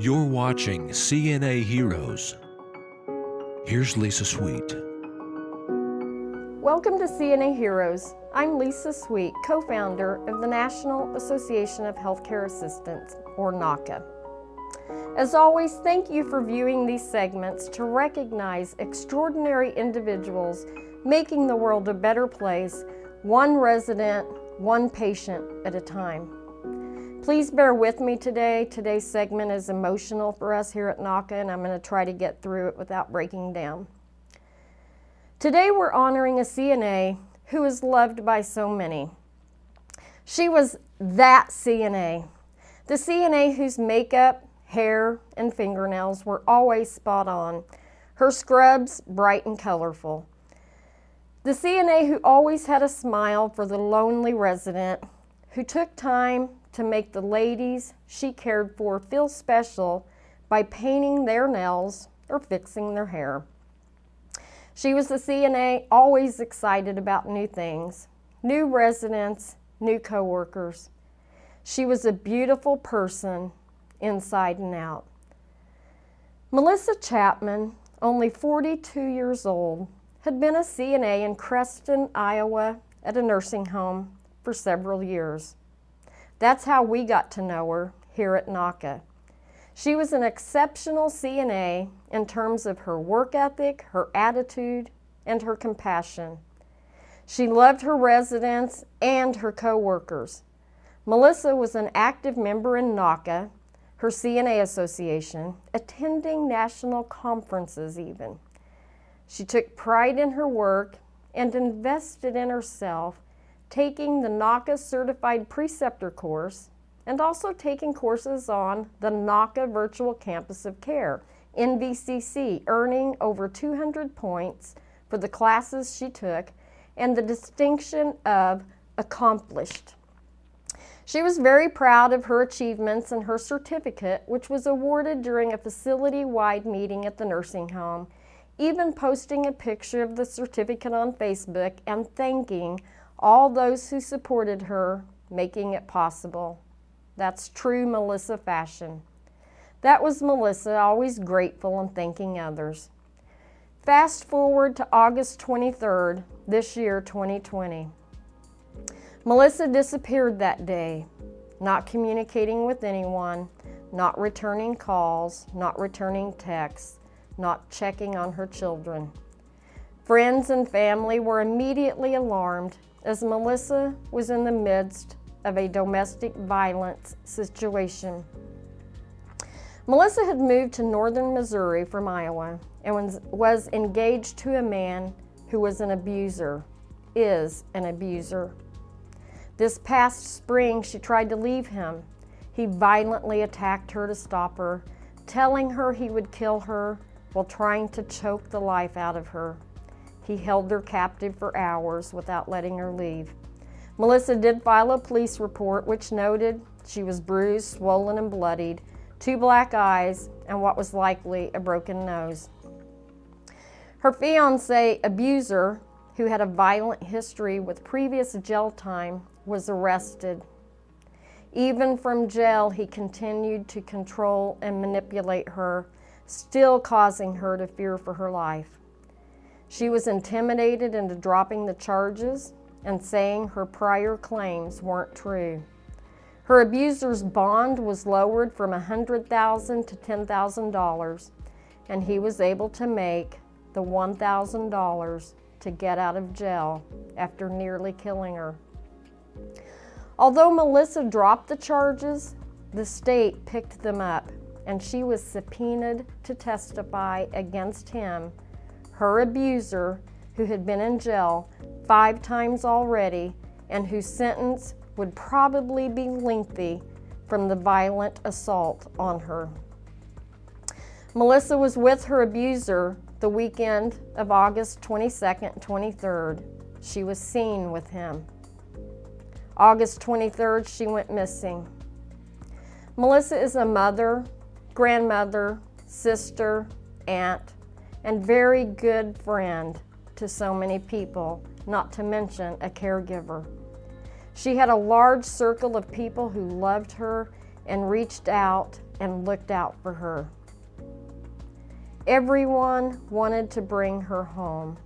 You're watching CNA Heroes. Here's Lisa Sweet. Welcome to CNA Heroes. I'm Lisa Sweet, co-founder of the National Association of Healthcare Assistants, or NAHCA. As always, thank you for viewing these segments to recognize extraordinary individuals making the world a better place, one resident, one patient at a time. Please bear with me today. Today's segment is emotional for us here at NAHCA, and I'm going to try to get through it without breaking down. Today we're honoring a CNA who is loved by so many. She was that CNA, the CNA whose makeup, hair, and fingernails were always spot on, her scrubs bright and colorful. The CNA who always had a smile for the lonely resident, who took time to make the ladies she cared for feel special by painting their nails or fixing their hair. She was the CNA always excited about new things, new residents, new coworkers. She was a beautiful person inside and out. Melissa Chapman, only 42 years old, had been a CNA in Creston, Iowa at a nursing home for several years. That's how we got to know her here at NAHCA. She was an exceptional CNA in terms of her work ethic, her attitude, and her compassion. She loved her residents and her coworkers. Melissa was an active member in NAHCA, her CNA association, attending national conferences even. She took pride in her work and invested in herself taking the NAHCA Certified Preceptor course and also taking courses on the NAHCA Virtual Campus of Care, NVCC, earning over 200 points for the classes she took and the distinction of accomplished. She was very proud of her achievements and her certificate, which was awarded during a facility-wide meeting at the nursing home, even posting a picture of the certificate on Facebook and thanking all those who supported her, making it possible. That's true Melissa fashion. That was Melissa, always grateful and thanking others. Fast forward to August 23rd, this year, 2020. Melissa disappeared that day, not communicating with anyone, not returning calls, not returning texts, not checking on her children. Friends and family were immediately alarmed as Melissa was in the midst of a domestic violence situation. Melissa had moved to northern Missouri from Iowa and was, engaged to a man who was an abuser, is an abuser. This past spring, she tried to leave him. He violently attacked her to stop her, telling her he would kill her while trying to choke the life out of her. He held her captive for hours without letting her leave. Melissa did file a police report which noted she was bruised, swollen, and bloodied, two black eyes, and what was likely a broken nose. Her fiance, abuser, who had a violent history with previous jail time, was arrested. Even from jail, he continued to control and manipulate her, still causing her to fear for her life. She was intimidated into dropping the charges and saying her prior claims weren't true. Her abuser's bond was lowered from 100,000 to $10,000 and he was able to make the $1,000 to get out of jail after nearly killing her. Although Melissa dropped the charges, the state picked them up and she was subpoenaed to testify against him her abuser, who had been in jail five times already and whose sentence would probably be lengthy from the violent assault on her. Melissa was with her abuser the weekend of August 22nd and 23rd. She was seen with him. August 23rd, she went missing. Melissa is a mother, grandmother, sister, aunt, and very good friend to so many people, not to mention a caregiver. She had a large circle of people who loved her and reached out and looked out for her. Everyone wanted to bring her home.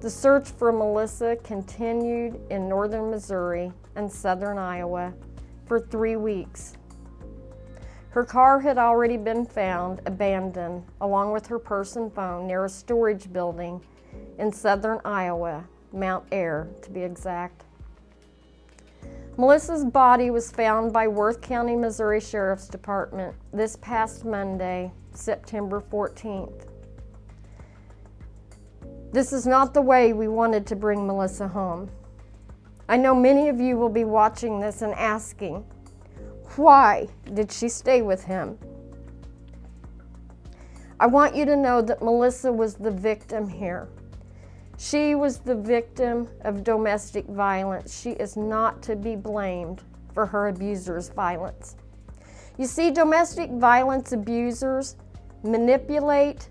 The search for Melissa continued in northern Missouri and southern Iowa for three weeks. Her car had already been found abandoned along with her purse and phone near a storage building in southern Iowa, Mount Ayr to be exact. Melissa's body was found by Worth County, Missouri Sheriff's Department this past Monday, September 14th. This is not the way we wanted to bring Melissa home. I know many of you will be watching this and asking, why did she stay with him? I want you to know that Melissa was the victim here. She was the victim of domestic violence. She is not to be blamed for her abuser's violence. You see, domestic violence abusers manipulate,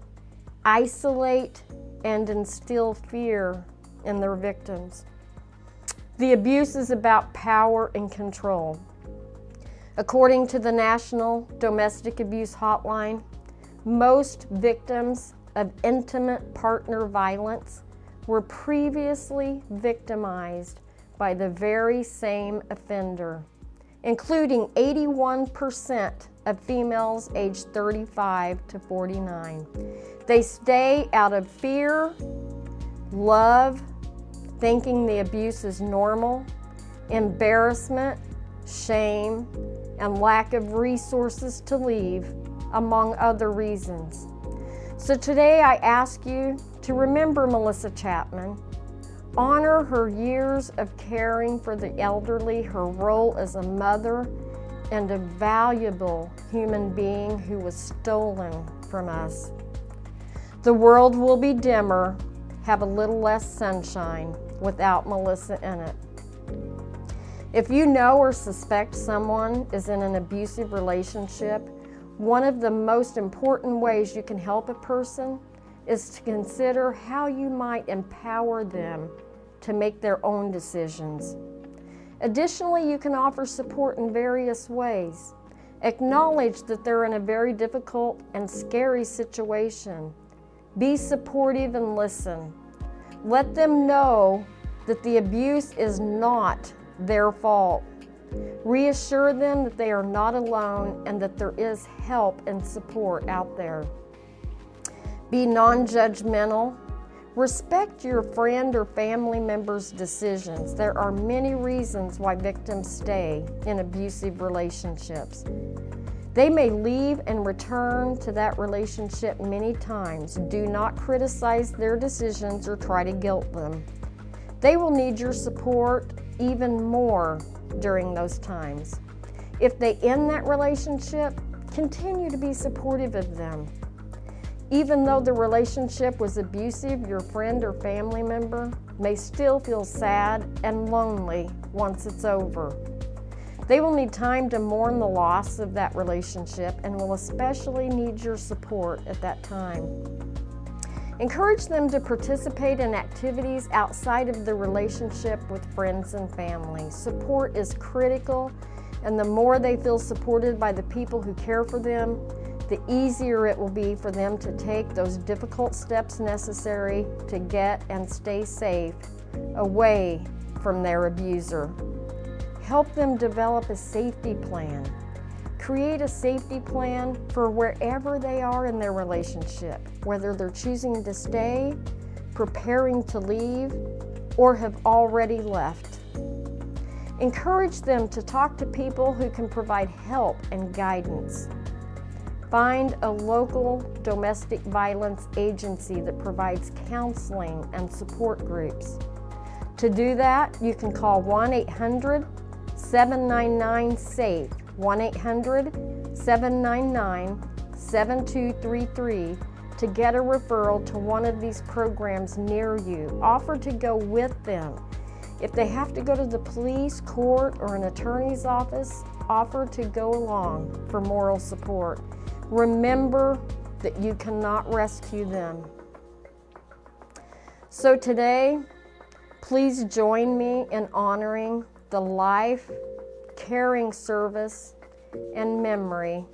isolate, and instill fear in their victims. The abuse is about power and control. According to the National Domestic Abuse Hotline, most victims of intimate partner violence were previously victimized by the very same offender, including 81% of females aged 35 to 49. They stay out of fear, love, thinking the abuse is normal, embarrassment, shame, and lack of resources to leave, among other reasons. So today I ask you to remember Melissa Chapman, honor her years of caring for the elderly, her role as a mother, and a valuable human being who was stolen from us. The world will be dimmer, have a little less sunshine without Melissa in it. If you know or suspect someone is in an abusive relationship, one of the most important ways you can help a person is to consider how you might empower them to make their own decisions. Additionally, you can offer support in various ways. Acknowledge that they're in a very difficult and scary situation. Be supportive and listen. Let them know that the abuse is not their fault. Reassure them that they are not alone and that there is help and support out there. Be non-judgmental. Respect your friend or family member's decisions. There are many reasons why victims stay in abusive relationships. They may leave and return to that relationship many times. Do not criticize their decisions or try to guilt them. They will need your support even more during those times. If they end that relationship, continue to be supportive of them. Even though the relationship was abusive, your friend or family member may still feel sad and lonely once it's over. They will need time to mourn the loss of that relationship and will especially need your support at that time. Encourage them to participate in activities outside of the relationship with friends and family. Support is critical, and the more they feel supported by the people who care for them, the easier it will be for them to take those difficult steps necessary to get and stay safe away from their abuser. Help them develop a safety plan Create a safety plan for wherever they are in their relationship, whether they're choosing to stay, preparing to leave, or have already left. Encourage them to talk to people who can provide help and guidance. Find a local domestic violence agency that provides counseling and support groups. To do that, you can call 1-800-799-SAFE 1-800-799-7233 to get a referral to one of these programs near you. Offer to go with them. If they have to go to the police, court, or an attorney's office, offer to go along for moral support. Remember that you cannot rescue them. So today, please join me in honoring the life, caring service, and memory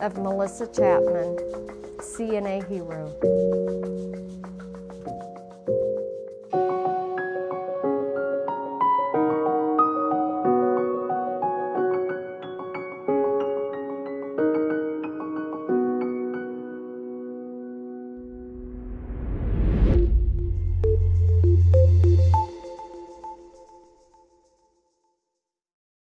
of Melissa Chapman, CNA hero.